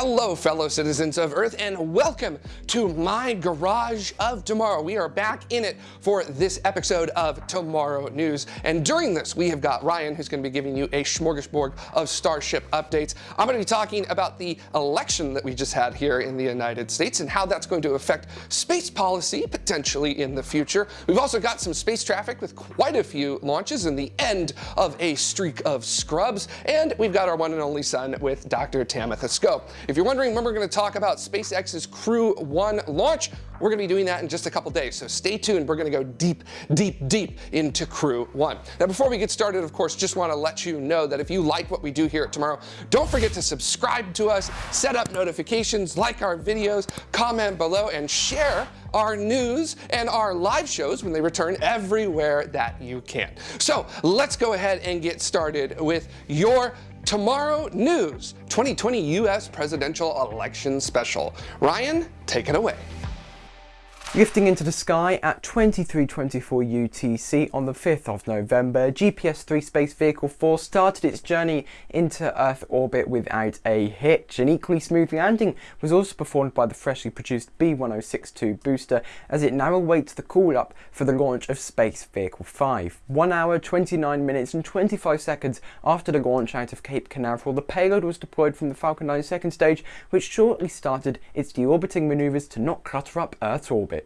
Hello, fellow citizens of Earth, and welcome to my Garage of Tomorrow. We are back in it for this episode of Tomorrow News. And during this, we have got Ryan, who's going to be giving you a smorgasbord of Starship updates. I'm going to be talking about the election that we just had here in the United States and how that's going to affect space policy potentially in the future. We've also got some space traffic with quite a few launches and the end of a streak of scrubs. And we've got our one and only sun with Dr. Tamitha Skov. If you're wondering when we're going to talk about SpaceX's Crew 1 launch, we're going to be doing that in just a couple days. So stay tuned. We're going to go deep, deep, deep into Crew 1. Now, before we get started, of course, just want to let you know that if you like what we do here at Tomorrow, don't forget to subscribe to us, set up notifications, like our videos, comment below, and share our news and our live shows when they return everywhere that you can. So let's go ahead and get started with your Tomorrow News 2020 U.S. Presidential Election Special. Ryan, take it away. Lifting into the sky at 2324 UTC on the 5th of November, GPS-3 Space Vehicle 4 started its journey into Earth orbit without a hitch. An equally smooth landing was also performed by the freshly produced B1062 booster as it now awaits the call-up for the launch of Space Vehicle 5. 1 hour, 29 minutes and 25 seconds after the launch out of Cape Canaveral, the payload was deployed from the Falcon 9 second stage, which shortly started its deorbiting manoeuvres to not clutter up Earth's orbit.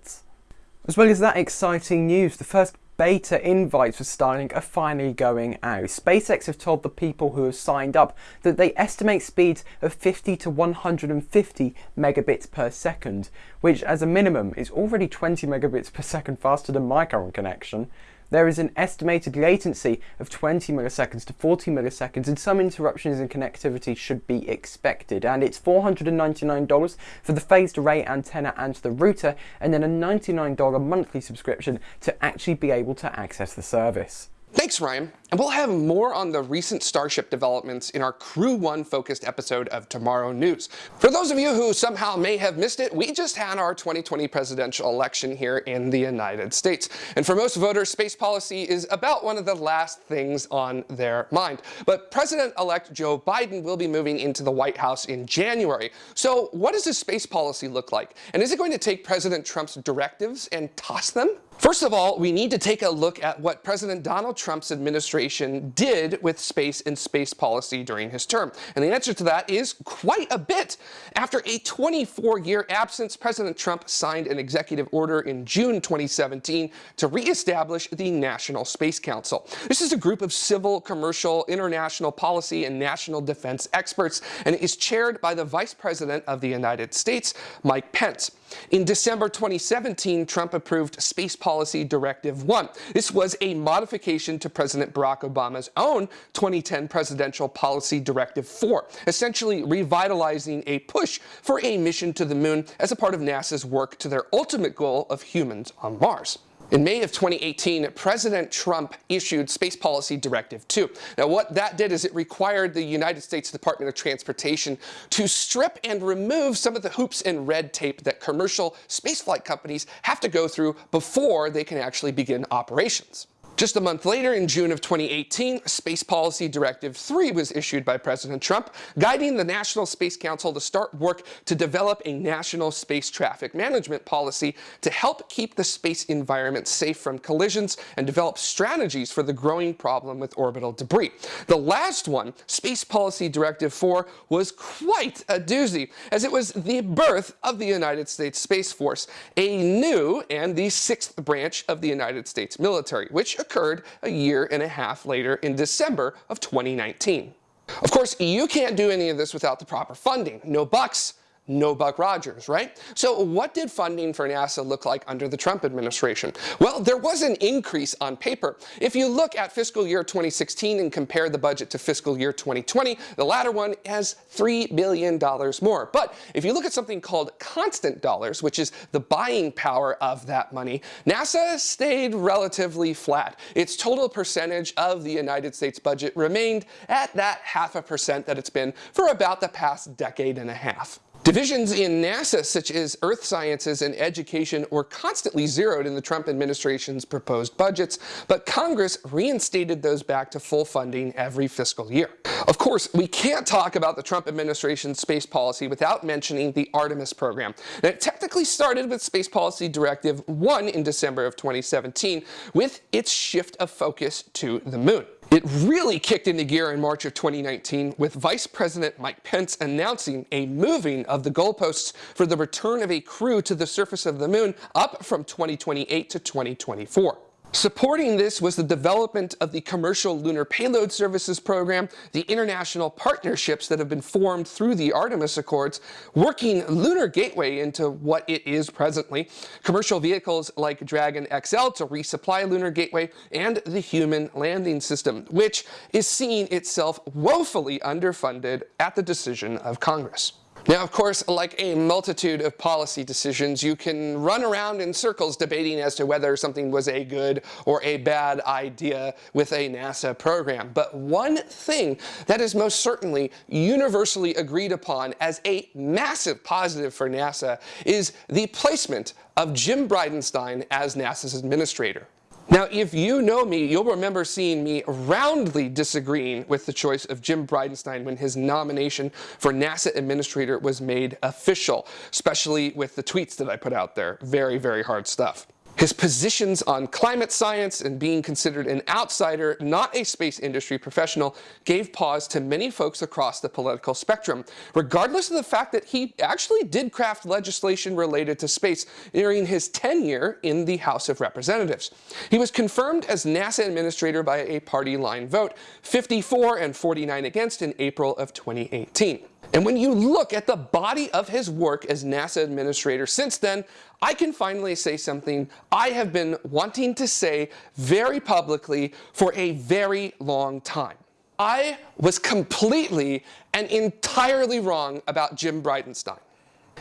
As well as that exciting news, the first beta invites for Starlink are finally going out. SpaceX have told the people who have signed up that they estimate speeds of 50 to 150 megabits per second, which as a minimum is already 20 megabits per second faster than my current connection. There is an estimated latency of 20 milliseconds to 40 milliseconds and some interruptions in connectivity should be expected and it's $499 for the phased array antenna and the router and then a $99 monthly subscription to actually be able to access the service. Thanks, Ryan. And we'll have more on the recent Starship developments in our Crew 1 focused episode of Tomorrow News. For those of you who somehow may have missed it, we just had our 2020 presidential election here in the United States. And for most voters, space policy is about one of the last things on their mind. But President-elect Joe Biden will be moving into the White House in January. So what does his space policy look like? And is it going to take President Trump's directives and toss them? First of all, we need to take a look at what President Donald Trump's administration did with space and space policy during his term. And the answer to that is quite a bit. After a 24-year absence, President Trump signed an executive order in June 2017 to reestablish the National Space Council. This is a group of civil, commercial, international policy, and national defense experts, and it is chaired by the Vice President of the United States, Mike Pence. In December 2017, Trump approved Space Policy Directive 1. This was a modification to President Barack Obama's own 2010 Presidential Policy Directive 4, essentially revitalizing a push for a mission to the moon as a part of NASA's work to their ultimate goal of humans on Mars. In May of 2018, President Trump issued Space Policy Directive 2. Now, what that did is it required the United States Department of Transportation to strip and remove some of the hoops and red tape that commercial spaceflight companies have to go through before they can actually begin operations. Just a month later, in June of 2018, Space Policy Directive 3 was issued by President Trump, guiding the National Space Council to start work to develop a national space traffic management policy to help keep the space environment safe from collisions and develop strategies for the growing problem with orbital debris. The last one, Space Policy Directive 4, was quite a doozy, as it was the birth of the United States Space Force, a new and the sixth branch of the United States military, which occurred a year and a half later in December of 2019. Of course, you can't do any of this without the proper funding. No bucks, no Buck Rogers, right? So what did funding for NASA look like under the Trump administration? Well, there was an increase on paper. If you look at fiscal year 2016 and compare the budget to fiscal year 2020, the latter one has $3 billion more. But if you look at something called constant dollars, which is the buying power of that money, NASA stayed relatively flat. Its total percentage of the United States budget remained at that half a percent that it's been for about the past decade and a half. Divisions in NASA, such as earth sciences and education, were constantly zeroed in the Trump administration's proposed budgets, but Congress reinstated those back to full funding every fiscal year. Of course, we can't talk about the Trump administration's space policy without mentioning the Artemis program. Now, it technically started with Space Policy Directive 1 in December of 2017, with its shift of focus to the moon. It really kicked into gear in March of 2019 with Vice President Mike Pence announcing a moving of the goalposts for the return of a crew to the surface of the moon up from 2028 to 2024. Supporting this was the development of the Commercial Lunar Payload Services Program, the international partnerships that have been formed through the Artemis Accords, working Lunar Gateway into what it is presently, commercial vehicles like Dragon XL to resupply Lunar Gateway, and the Human Landing System, which is seeing itself woefully underfunded at the decision of Congress. Now, of course, like a multitude of policy decisions, you can run around in circles debating as to whether something was a good or a bad idea with a NASA program. But one thing that is most certainly universally agreed upon as a massive positive for NASA is the placement of Jim Bridenstine as NASA's administrator. Now, if you know me, you'll remember seeing me roundly disagreeing with the choice of Jim Bridenstine when his nomination for NASA Administrator was made official, especially with the tweets that I put out there. Very, very hard stuff. His positions on climate science and being considered an outsider, not a space industry professional, gave pause to many folks across the political spectrum, regardless of the fact that he actually did craft legislation related to space during his tenure in the House of Representatives. He was confirmed as NASA administrator by a party line vote, 54 and 49 against in April of 2018. And when you look at the body of his work as NASA administrator since then, I can finally say something I have been wanting to say very publicly for a very long time. I was completely and entirely wrong about Jim Bridenstine.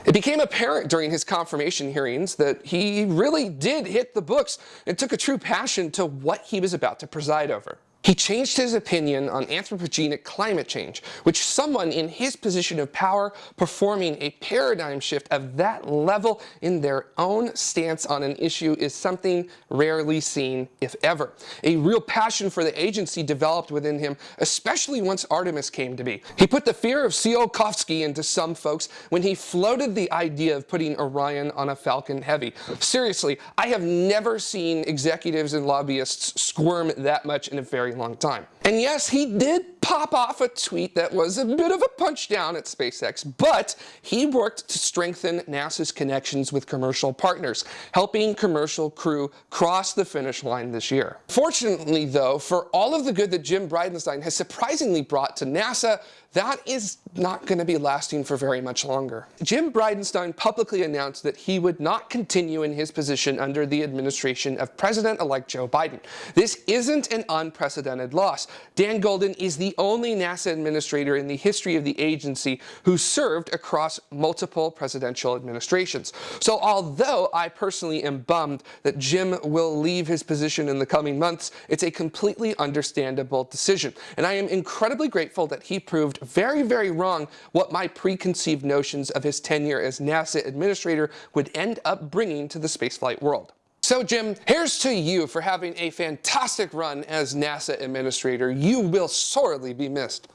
It became apparent during his confirmation hearings that he really did hit the books and took a true passion to what he was about to preside over. He changed his opinion on anthropogenic climate change, which someone in his position of power performing a paradigm shift of that level in their own stance on an issue is something rarely seen, if ever. A real passion for the agency developed within him, especially once Artemis came to be. He put the fear of Tsiolkovsky into some folks when he floated the idea of putting Orion on a Falcon Heavy. Seriously, I have never seen executives and lobbyists squirm that much in a very very long time. And yes, he did pop off a tweet that was a bit of a punch down at SpaceX, but he worked to strengthen NASA's connections with commercial partners, helping commercial crew cross the finish line this year. Fortunately, though, for all of the good that Jim Bridenstine has surprisingly brought to NASA, that is not going to be lasting for very much longer. Jim Bridenstine publicly announced that he would not continue in his position under the administration of President-elect Joe Biden. This isn't an unprecedented loss. Dan Goldin is the only NASA administrator in the history of the agency who served across multiple presidential administrations. So although I personally am bummed that Jim will leave his position in the coming months, it's a completely understandable decision. And I am incredibly grateful that he proved very, very wrong what my preconceived notions of his tenure as NASA administrator would end up bringing to the spaceflight world. So Jim, here's to you for having a fantastic run as NASA administrator. You will sorely be missed.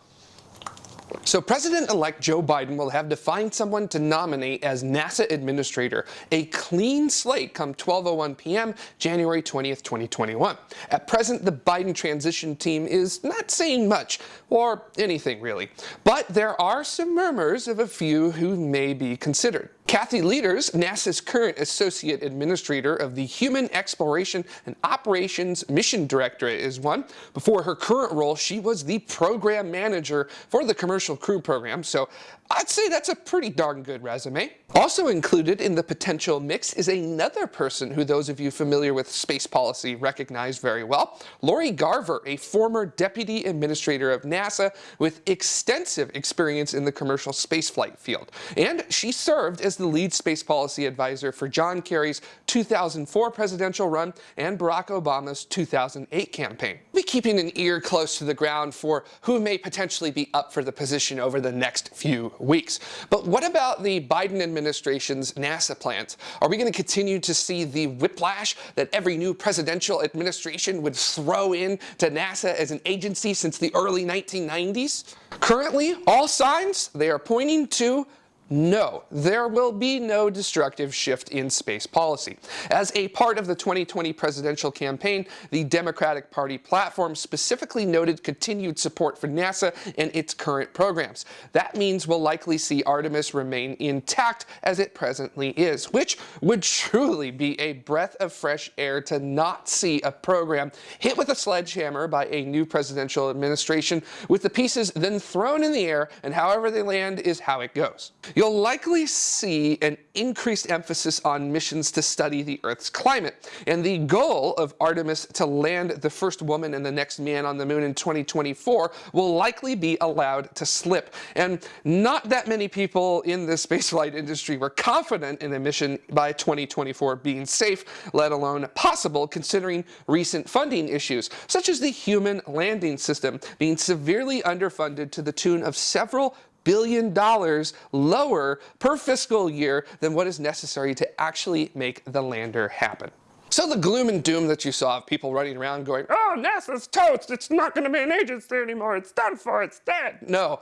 So President-elect Joe Biden will have to find someone to nominate as NASA administrator, a clean slate come 12.01 p.m. January 20th, 2021. At present, the Biden transition team is not saying much, or anything really. But there are some murmurs of a few who may be considered. Kathy Lueders, NASA's current Associate Administrator of the Human Exploration and Operations Mission Directorate is one. Before her current role, she was the Program Manager for the Commercial Crew Program, so I'd say that's a pretty darn good resume. Also included in the potential mix is another person who those of you familiar with space policy recognize very well, Lori Garver, a former Deputy Administrator of NASA with extensive experience in the commercial spaceflight field. And she served as the lead space policy advisor for John Kerry's 2004 presidential run and Barack Obama's 2008 campaign. We'll be keeping an ear close to the ground for who may potentially be up for the position over the next few weeks. But what about the Biden administration's NASA plans? Are we going to continue to see the whiplash that every new presidential administration would throw in to NASA as an agency since the early 1990s? Currently, all signs, they are pointing to no, there will be no destructive shift in space policy. As a part of the 2020 presidential campaign, the Democratic Party platform specifically noted continued support for NASA and its current programs. That means we'll likely see Artemis remain intact as it presently is, which would truly be a breath of fresh air to not see a program hit with a sledgehammer by a new presidential administration with the pieces then thrown in the air and however they land is how it goes. You'll likely see an increased emphasis on missions to study the Earth's climate, and the goal of Artemis to land the first woman and the next man on the moon in 2024 will likely be allowed to slip. And not that many people in the spaceflight industry were confident in a mission by 2024 being safe, let alone possible considering recent funding issues, such as the human landing system being severely underfunded to the tune of several billion dollars lower per fiscal year than what is necessary to actually make the lander happen. So the gloom and doom that you saw of people running around going, oh, NASA's toast, it's not going to be an agency anymore, it's done for, it's dead. No,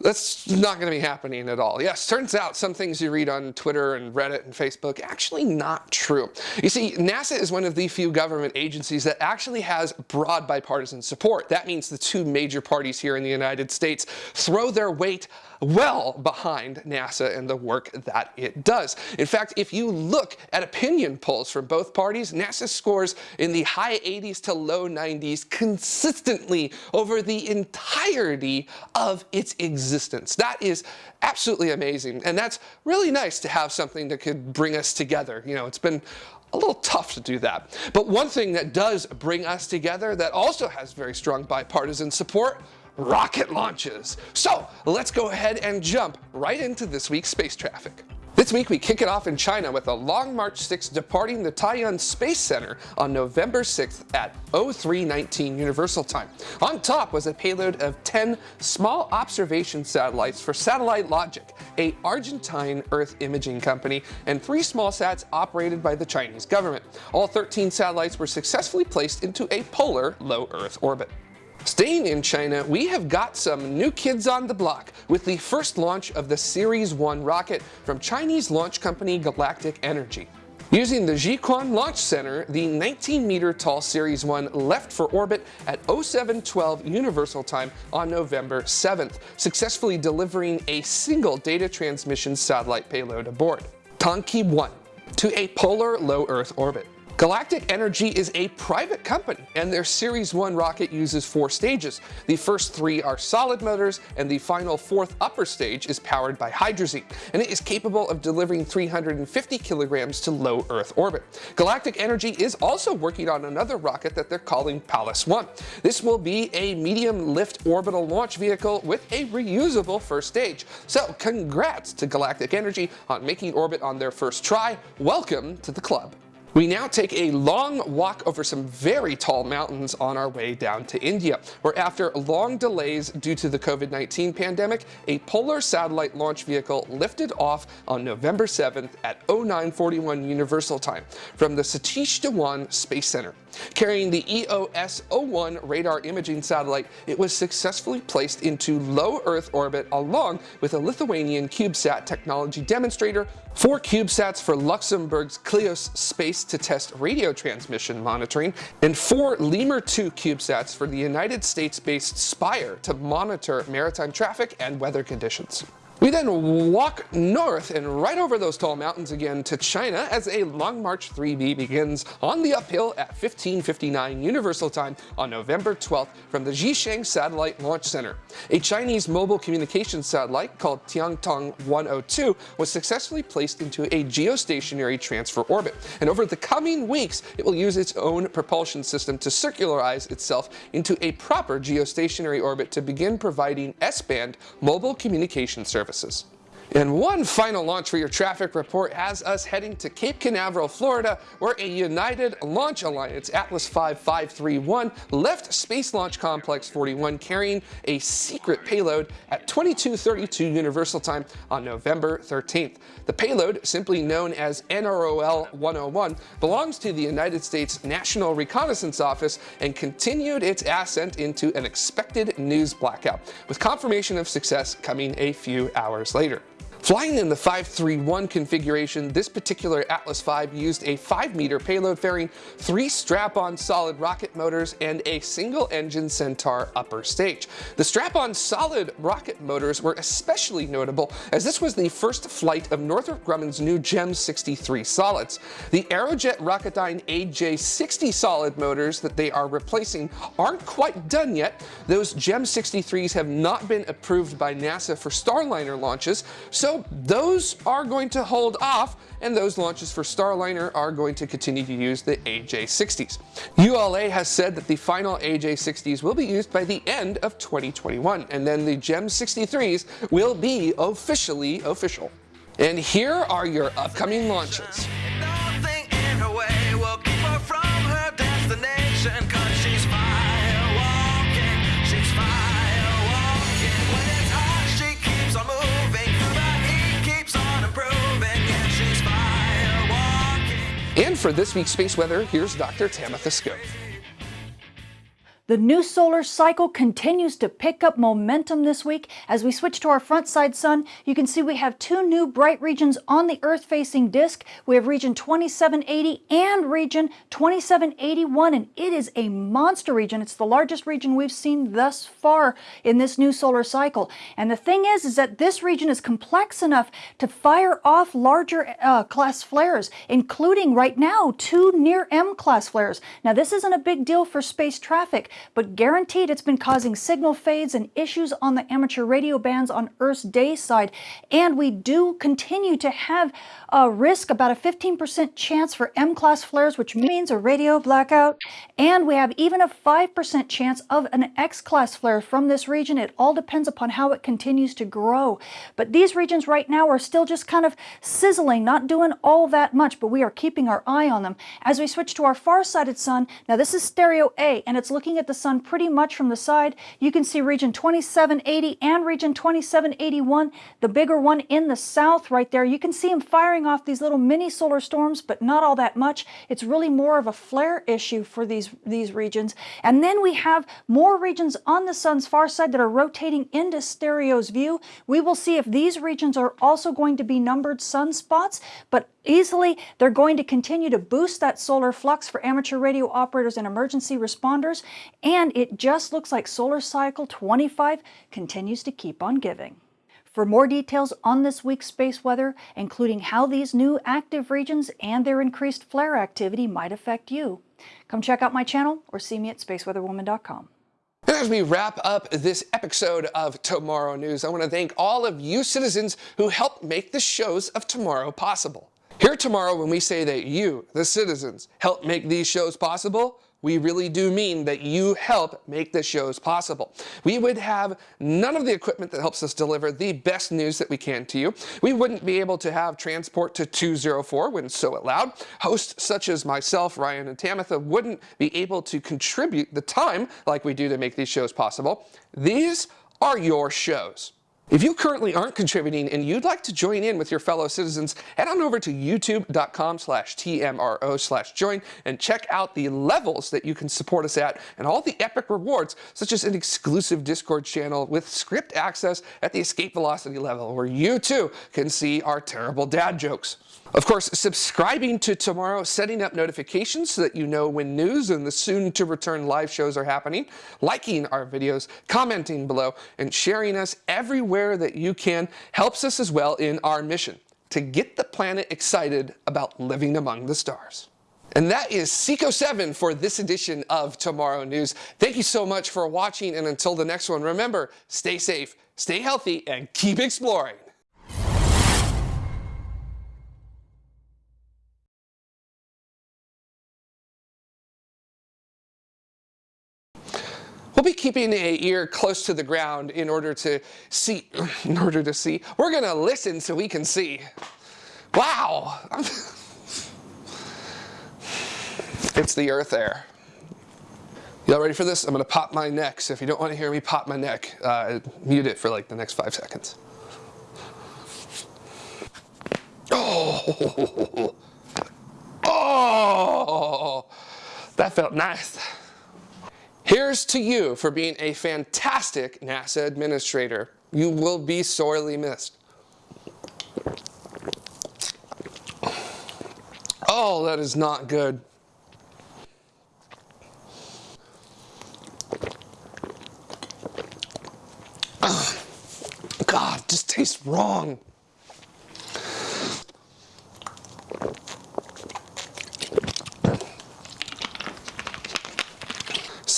that's not going to be happening at all. Yes, turns out some things you read on Twitter and Reddit and Facebook actually not true. You see, NASA is one of the few government agencies that actually has broad bipartisan support. That means the two major parties here in the United States throw their weight well behind NASA and the work that it does. In fact, if you look at opinion polls from both parties, NASA scores in the high 80s to low 90s consistently over the entirety of its existence. That is absolutely amazing. And that's really nice to have something that could bring us together. You know, it's been a little tough to do that. But one thing that does bring us together that also has very strong bipartisan support rocket launches. So let's go ahead and jump right into this week's space traffic. This week we kick it off in China with a Long March 6 departing the Taiyuan Space Center on November 6th at 0319 Universal Time. On top was a payload of 10 small observation satellites for Satellite Logic, a Argentine Earth imaging company, and three small sats operated by the Chinese government. All 13 satellites were successfully placed into a polar low Earth orbit. Staying in China, we have got some new kids on the block with the first launch of the Ceres 1 rocket from Chinese launch company Galactic Energy. Using the Jiuquan Launch Center, the 19-meter tall Ceres 1 left for orbit at 0712 Universal Time on November 7th, successfully delivering a single data transmission satellite payload aboard, Tongke 1, to a polar low Earth orbit. Galactic Energy is a private company, and their Ceres 1 rocket uses four stages. The first three are solid motors, and the final fourth upper stage is powered by hydrazine, and it is capable of delivering 350 kilograms to low Earth orbit. Galactic Energy is also working on another rocket that they're calling Pallas 1. This will be a medium lift orbital launch vehicle with a reusable first stage. So congrats to Galactic Energy on making orbit on their first try. Welcome to the club. We now take a long walk over some very tall mountains on our way down to India, where after long delays due to the COVID-19 pandemic, a polar satellite launch vehicle lifted off on November 7th at 0941 Universal Time from the Satish Dhawan Space Center. Carrying the EOS-01 radar imaging satellite, it was successfully placed into low Earth orbit along with a Lithuanian CubeSat technology demonstrator, four CubeSats for Luxembourg's Kleos Space to test radio transmission monitoring, and four Lemur 2 CubeSats for the United States-based Spire to monitor maritime traffic and weather conditions. We then walk north and right over those tall mountains again to China as a Long March 3B begins on the uphill at 1559 Universal Time on November 12th from the Xichang Satellite Launch Center. A Chinese mobile communications satellite called Tiantong 102 was successfully placed into a geostationary transfer orbit, and over the coming weeks it will use its own propulsion system to circularize itself into a proper geostationary orbit to begin providing S-band mobile communication services services. And one final launch for your traffic report has us heading to Cape Canaveral, Florida, where a United Launch Alliance Atlas 5531 left Space Launch Complex 41 carrying a secret payload at 2232 Universal Time on November 13th. The payload, simply known as NROL 101, belongs to the United States National Reconnaissance Office and continued its ascent into an expected news blackout, with confirmation of success coming a few hours later. Flying in the 531 configuration, this particular Atlas V used a 5 meter payload fairing three strap-on solid rocket motors and a single-engine Centaur upper stage. The strap-on solid rocket motors were especially notable as this was the first flight of Northrop Grumman's new GEM 63 solids. The Aerojet Rocketdyne AJ60 solid motors that they are replacing aren't quite done yet. Those GEM 63s have not been approved by NASA for Starliner launches, so those are going to hold off and those launches for Starliner are going to continue to use the AJ60s. ULA has said that the final AJ60s will be used by the end of 2021 and then the GEM 63s will be officially official. And here are your upcoming launches. And for this week's space weather, here's Dr. Tamitha Skov. The new solar cycle continues to pick up momentum this week. As we switch to our front side sun, you can see we have two new bright regions on the Earth-facing disk. We have region 2780 and region 2781, and it is a monster region. It's the largest region we've seen thus far in this new solar cycle. And the thing is, is that this region is complex enough to fire off larger uh, class flares, including right now two near M class flares. Now, this isn't a big deal for space traffic, but guaranteed it's been causing signal fades and issues on the amateur radio bands on Earth's day side. And we do continue to have a risk, about a 15% chance for M-class flares, which means a radio blackout. And we have even a 5% chance of an X-class flare from this region. It all depends upon how it continues to grow. But these regions right now are still just kind of sizzling, not doing all that much, but we are keeping our eye on them. As we switch to our far-sighted sun, now this is stereo A, and it's looking at the sun pretty much from the side. You can see region 2780 and region 2781, the bigger one in the south right there. You can see them firing off these little mini solar storms, but not all that much. It's really more of a flare issue for these, these regions. And then we have more regions on the sun's far side that are rotating into stereo's view. We will see if these regions are also going to be numbered sunspots, but easily. They're going to continue to boost that solar flux for amateur radio operators and emergency responders. And it just looks like solar cycle 25 continues to keep on giving. For more details on this week's space weather, including how these new active regions and their increased flare activity might affect you, come check out my channel or see me at spaceweatherwoman.com. As we wrap up this episode of Tomorrow News, I want to thank all of you citizens who helped make the shows of tomorrow possible. Here tomorrow when we say that you, the citizens, help make these shows possible, we really do mean that you help make the shows possible. We would have none of the equipment that helps us deliver the best news that we can to you. We wouldn't be able to have transport to 204 when so allowed. Hosts such as myself, Ryan, and Tamitha wouldn't be able to contribute the time like we do to make these shows possible. These are your shows. If you currently aren't contributing and you'd like to join in with your fellow citizens, head on over to youtube.com slash tmro slash join and check out the levels that you can support us at and all the epic rewards, such as an exclusive Discord channel with script access at the escape velocity level, where you too can see our terrible dad jokes. Of course, subscribing to Tomorrow, setting up notifications so that you know when news and the soon to return live shows are happening, liking our videos, commenting below, and sharing us everywhere that you can helps us as well in our mission to get the planet excited about living among the stars. And that is Seco 7 for this edition of Tomorrow News. Thank you so much for watching, and until the next one, remember, stay safe, stay healthy, and keep exploring. We'll be keeping a ear close to the ground in order to see, in order to see. We're gonna listen so we can see. Wow. it's the earth air. Y'all ready for this? I'm gonna pop my neck, so if you don't wanna hear me pop my neck, uh, mute it for like the next five seconds. Oh, oh, that felt nice. Here's to you for being a fantastic NASA administrator. You will be sorely missed. Oh, that is not good. God, just tastes wrong.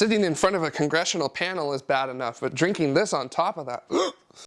Sitting in front of a congressional panel is bad enough, but drinking this on top of that. Oh,